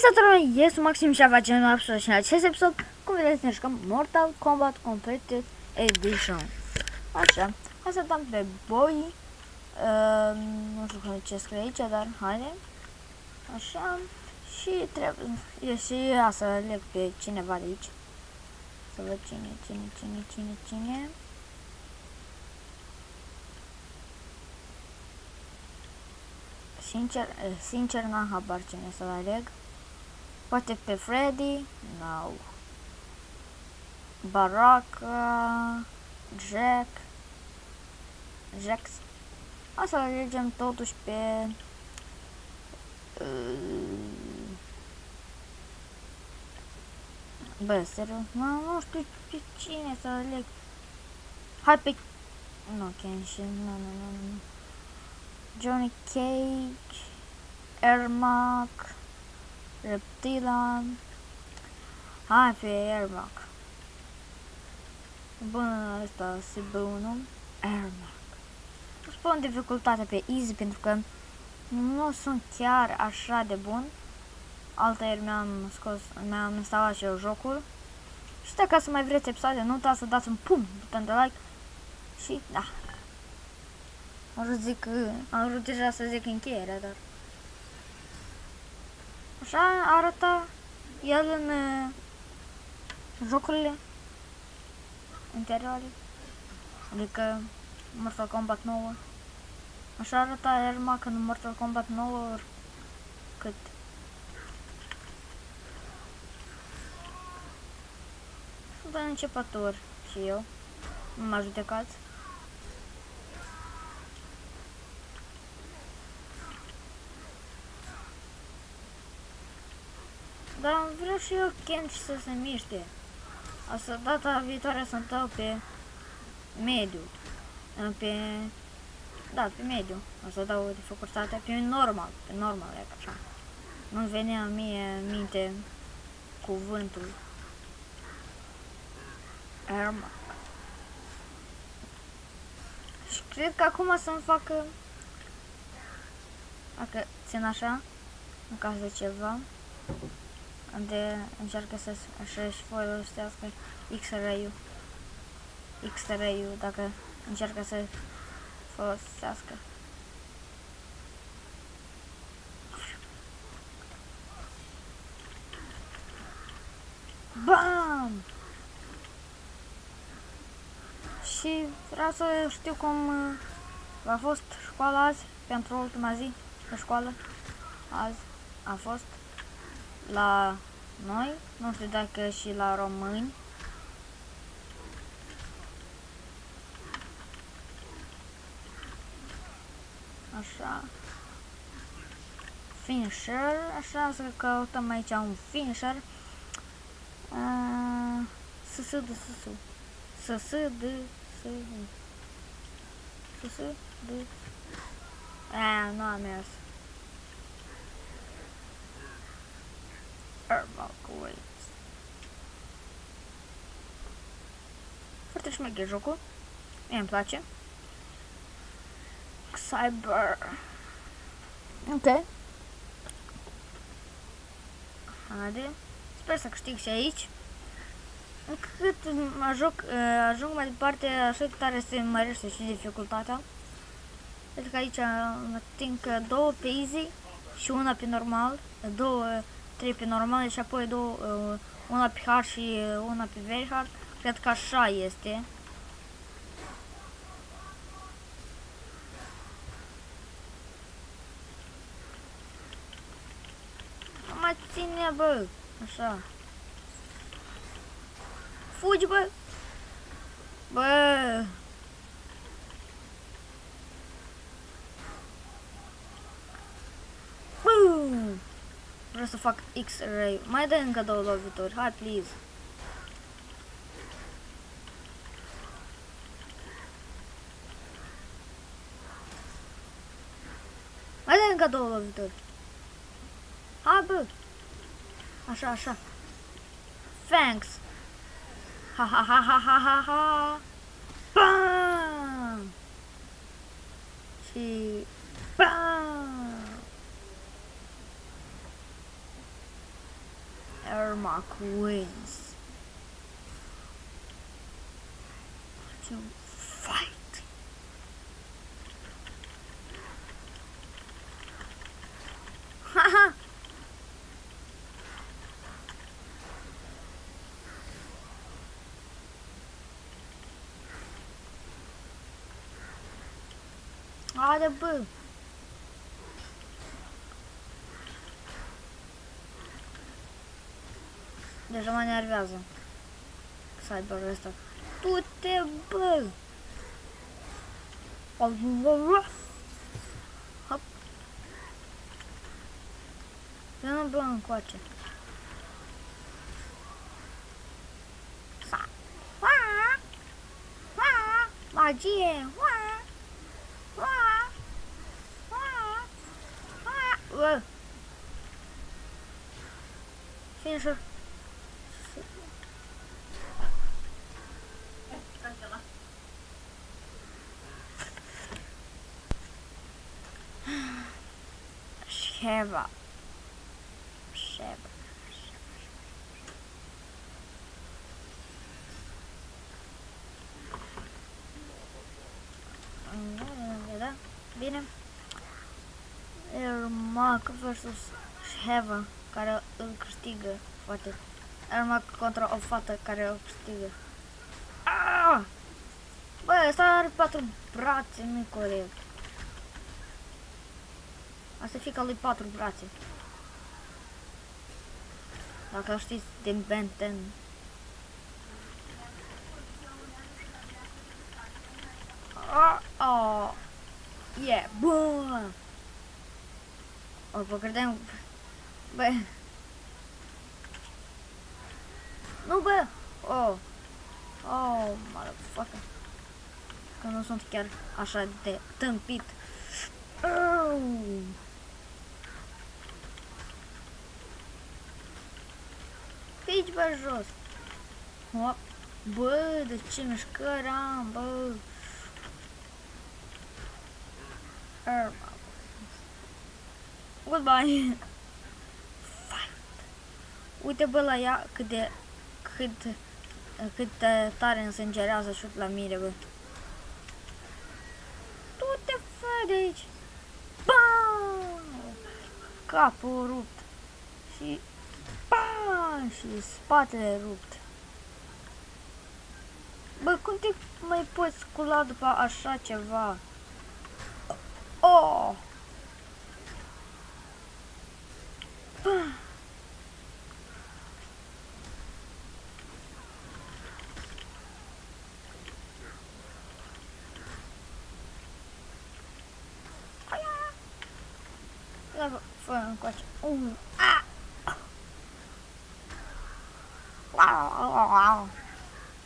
Salutare, eu sunt Maxim și facem la și în acest episod, cum vedeți, ne jucăm Mortal Kombat Completed Edition. Așa, hai să dăm pe boi, uh, nu știu ce scrie aici, dar haide. Așa, și trebuie, și ia să leg pe cineva de aici. Să văd cine, cine, cine, cine, cine. Sincer, sincer n-am habar cine să aleg. Poate pe Freddy? No. Baraka, Jack, Jax. O să alegem totuși pe... Uh, bă, serios? Nu, nu știu pe cine să aleg. Hai pe... Nu, Kenshin, nu, nu, nu, nu. Johnny Cage, Ermac, Reptilan. Hai pe Ermac. Bun, ăsta se bună. Ermac. Nu spun dificultatea pe easy pentru că nu sunt chiar așa de bun. Altă ieri mi-am scos, mi-am instalat și eu jocul. Și dacă să mai vreți episoade, nu uitați să dați un pum buton de like. Și da, am vrut, zic, am vrut deja să zic încheierea, dar... Așa arată el în uh, jocurile interioare. Adică Mortal Kombat 9. Așa arăta Ermac în Mortal Kombat 9 cât Sunt un începător și eu. Nu mă judecați. Dar vreau și eu Kench să se miște. Asta data viitoare să dau pe mediu. Pe... Da, pe mediu. O să dau dificultatea pe normal. Pe normal, e așa. Nu venea mie minte cuvântul. Erma. Și cred că acum să-mi facă... Dacă țin așa, în caz de ceva de încearcă să să-și folosească X-ray-ul. X-ray-ul dacă încearcă să folosească. BAM! Și vreau să știu cum uh, a fost școala azi, pentru ultima zi de școală. Azi a fost la noi, nu știu dacă și la români. Așa. Finisher, așa să căutăm aici un finisher. S S de S S S de S S de A, nu am mers. Armor Waves. Foarte șmecher jocul. Mie îmi place. Cyber. Ok. Haide. Sper să câștig și aici. Cât ajung, ajung mai departe, așa tare se mărește și dificultatea. Pentru că aici ating două pe easy și una pe normal, două 3 pe normal și apoi două, uh, una pe hard și uh, una pe very hard. Cred că așa este. Nu mai ține, bă. Așa. Fugi, bă. Bă. Vreau să fac X-ray. Mai dă încă două lovituri. Hai, please. Mai dă încă două lovituri. Hai, bă. Așa, așa. Thanks. Ha ha ha ha ha ha ha. Bam! Și... Bam! Ermac wins. To fight. Haha. Haide bă! Deja mă nervează. Cyber ăsta. Tu te bă! Hop. Vină bă încoace. Sa. Ua! Ua! Magie! Ua! Ua! Ua! Ua! Ua! Finisher. Sheva. Sheva. Da? Bine. Ermac versus Sheva, care îl câștigă foarte. Ermac contra o fată care o câștigă. Ah! Bă, ăsta are patru brațe, nu corect. Asta fica lui patru brațe. Dacă știți din Ben 10. Oh, oh. Yeah, bă! O, vă credeam... Bă... Nu, bă! Oh! Oh, motherfucker! Că nu sunt chiar așa de tâmpit. Oh! Fici, bă, jos! Hop! Bă, de ce mișcări am, bă! Erma. Goodbye! Fight! Uite, bă, la ea cât de... cât... cât de tare însângerează șut la mine, bă. Tu te fă de aici! Bam! Capul rupt. Și... Bam! Și spatele rupt. Bă, cum te mai poți scula după așa ceva? Oh! Bă! Ia, fă încoace. Uh, a!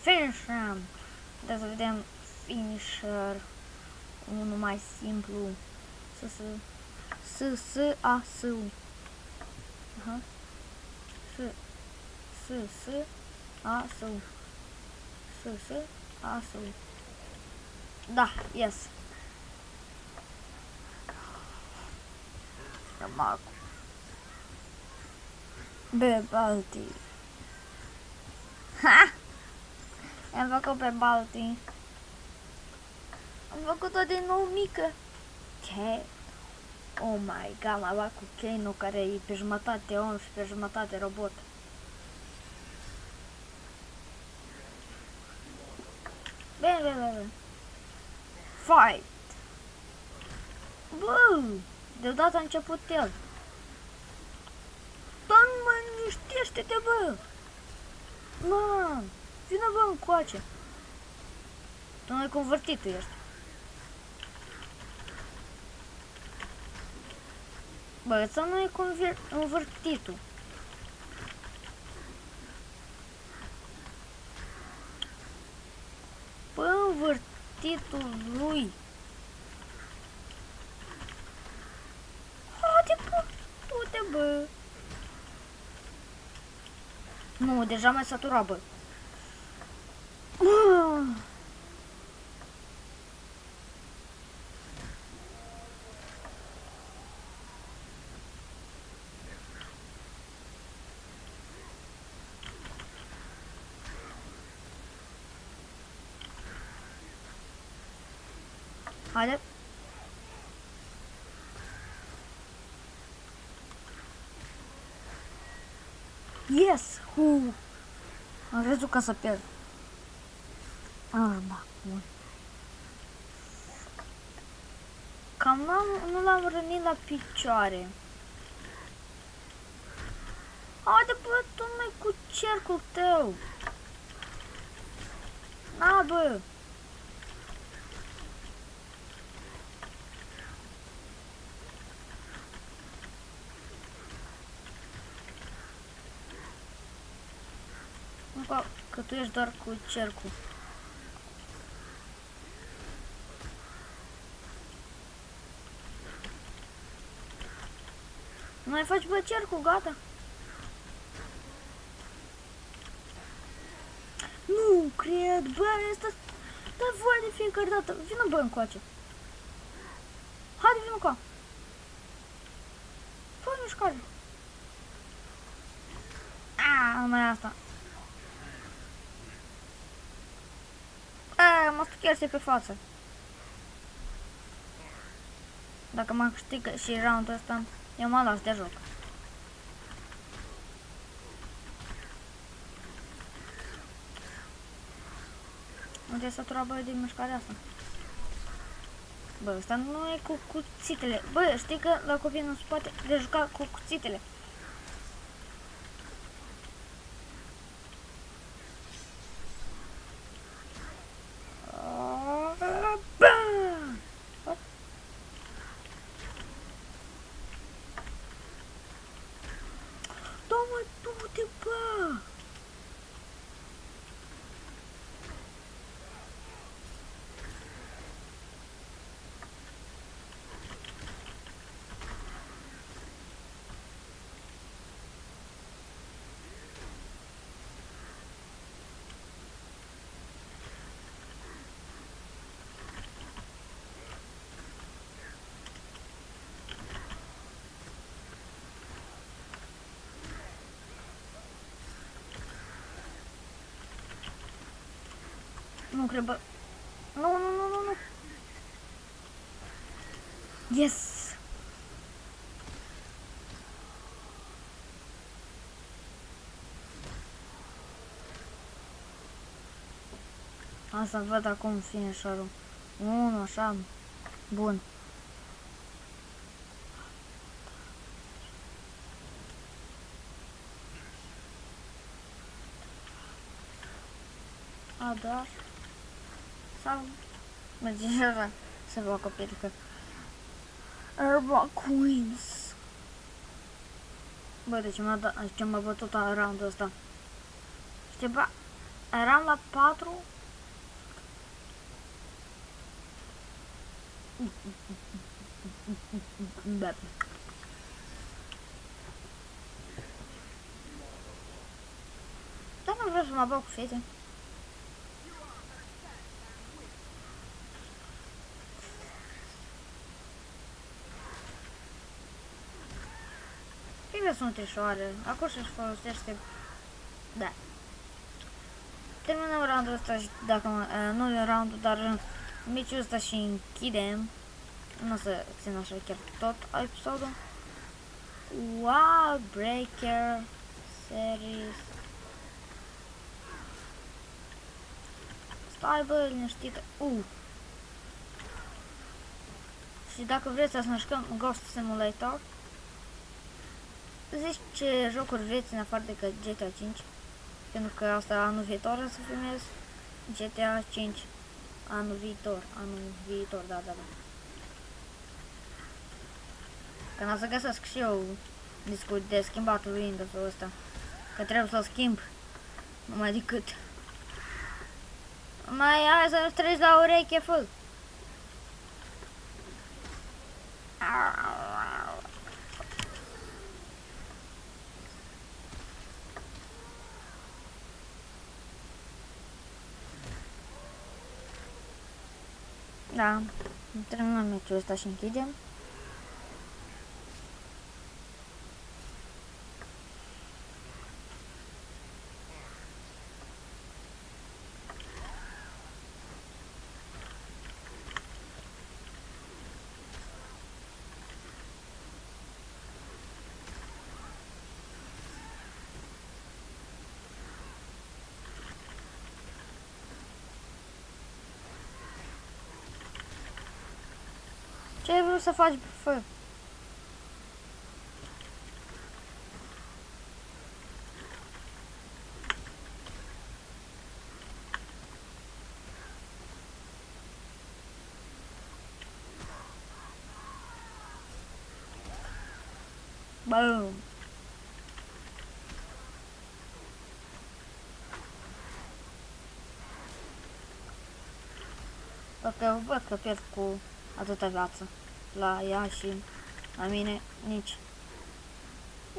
Finisher! Trebuie să vedem finisher. Unul mai simplu. S, S, S, S, A, S, U. Aha. S, S, S, A, S, U. S, S, A, S, U. Da, yes. Mago. Be Balti. Ha! Am făcut pe Balti. Am făcut-o din nou mică. Ce? Oh my god, m-a luat cu Kano care e pe jumătate om și pe jumătate robot. Bine, bine, bine. Fight! Bă! Deodată a început el. Doamne, mă, liniștește-te, bă! Mă, vină, bă, încoace. Tu mai convertitul ești. Bă, ăsta nu e convertitul. Bă, învârtitul lui. Haide, bă, du-te, bă. Nu, deja m-ai saturat, bă. Haide. Yes! Hu! Am crezut că să pierd. Arma. Bun. Cam n-am, nu l-am rănit la picioare. Haide bă, tu mai cu cercul tău. Na bă. Încă că tu ești doar cu cercul. Nu mai faci bă cercul, gata. Nu cred, bă, asta dă voie de fiecare dată. Vină bă încoace. Haide, vină încoa. Fă mișcare. A, numai asta. A, mă stucherse pe față. Dacă mă câștigă și roundul ăsta, eu mă las de joc. Unde e sătura bă de mișcarea asta? Bă, ăsta nu e cu cuțitele. Bă, știi că la copii nu se poate de juca cu cuțitele. Toma, du-te, bă! Nu cred, bă. Nu, nu, nu, nu, nu. Yes! Asta văd acum finisherul. Unu, așa. Bun. A, da. Sau merge așa să vă acoperi că Herba Queens. Bă, de ce m-a dat, ce m-a bătut la roundul ăsta? Știi, bă, eram la 4 Bă. Dar nu vreau să mă bag cu fete. Sunt ușoare. Acum și folosește... Da. Terminăm roundul ăsta și dacă uh, nu e roundul, dar meciul ăsta și închidem. Nu o să țin așa chiar tot episodul. Wow, Breaker Series. Stai bă, liniștită. Uh. Și dacă vreți să ne jucăm Ghost Simulator, zici ce jocuri vreți în afară de GTA 5. Pentru că asta anul viitor o să filmez GTA 5. Anul viitor, anul viitor, da, da, da. Când o să găsesc și eu discul de schimbat Windows-ul ăsta. Că trebuie să-l schimb. Numai decât. Mai hai să treci la ureche, fă. Da, terminăm meciul ăsta și închidem. Ce ai vrut să faci, fă? Boom. Văd că, văd că pierd cu atâta viață la ea și la mine nici.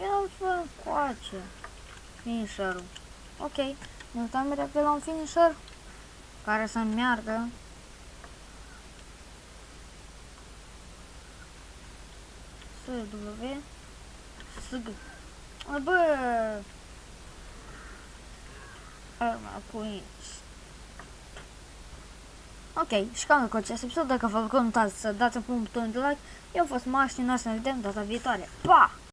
Eu fă coace. Finisher-ul. Ok, ne uităm repede la un finisher care să meargă. SW SG Bă! Arma Queens Ok, și cam cu acest episod, dacă vă plăcut, nu uitați să dați un buton de like. Eu am fost Maș și noi să ne vedem data viitoare. Pa!